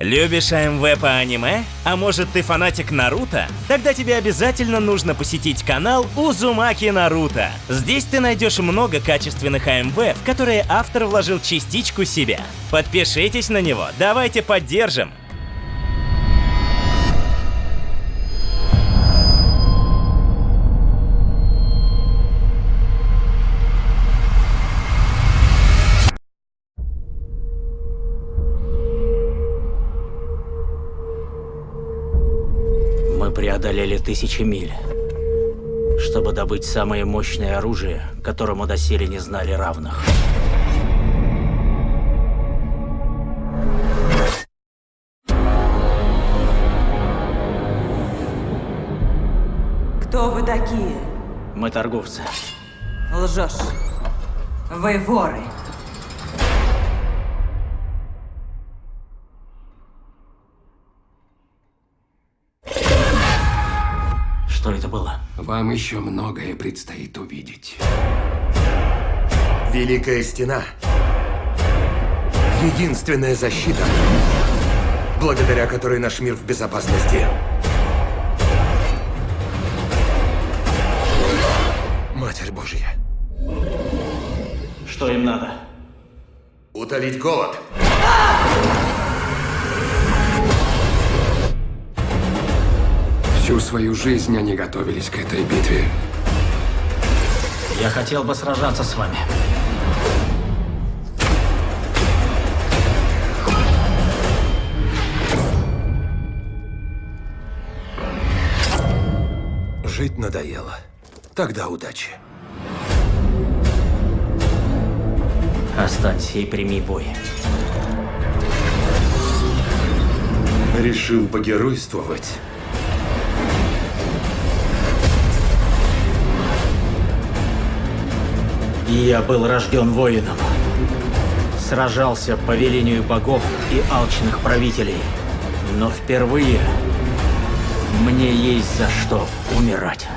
Любишь АМВ по аниме? А может ты фанатик Наруто? Тогда тебе обязательно нужно посетить канал Узумаки Наруто. Здесь ты найдешь много качественных АМВ, в которые автор вложил частичку себя. Подпишитесь на него, давайте поддержим. Мы преодолели тысячи миль, чтобы добыть самое мощное оружие, которому доселе не знали равных. Кто вы такие? Мы торговцы. Лжешь. Вы воры. Что это было? Вам еще многое предстоит увидеть. Великая стена. Единственная защита, благодаря которой наш мир в безопасности. Матерь Божья. Что им надо? Утолить голод. Всю свою жизнь они готовились к этой битве. Я хотел бы сражаться с вами. Жить надоело. Тогда удачи. Останься и прими бой. Решил погеройствовать. Я был рожден воином. Сражался по велению богов и алчных правителей. Но впервые мне есть за что умирать.